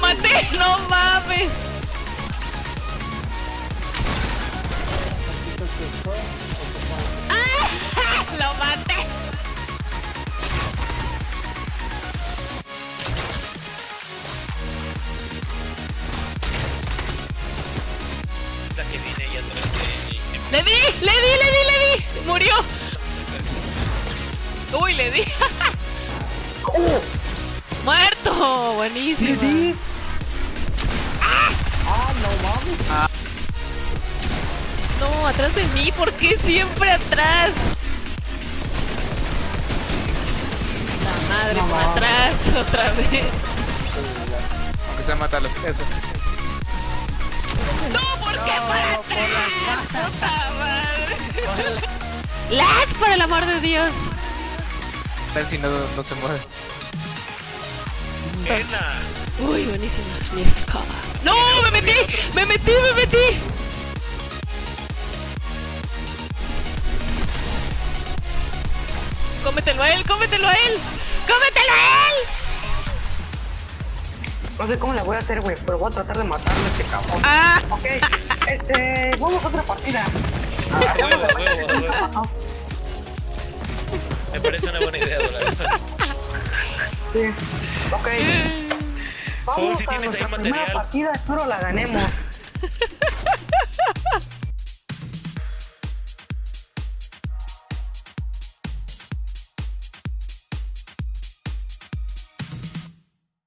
maté! ¡No mames! ¡Ah! ¡Lo maté! La que viene ahí atrás de... ¡Le di! ¡Le di! ¡Le di! ¡Le di! ¡Murió! ¡Uy! ¡Le di! ¡Muerto! ¡Buenísimo! Atrás de mí, ¿por qué siempre atrás? La madre, No atrás, otra vez. Aunque sea matarlo. Eso. ¡No, por qué para atrás! ¡Puta madre! ¡Lag, por el amor de Dios! Tal si no, no se mueve. ¡Pena! Uy, buenísima. Mi escoba. ¡No! ¡Me metí! ¡Me metí! ¡Me ¡Cómetelo a él! ¡Cómetelo a él! ¡Cómetelo a él! No sé cómo la voy a hacer, güey, pero voy a tratar de matarlo a este cabrón. ¡Ah! Ok, este, vamos a otra partida. Huevo, huevo, huevo. Me parece una buena idea, la. Sí. Ok. Vamos si a tienes ahí nuestra primera material. partida, espero la ganemos.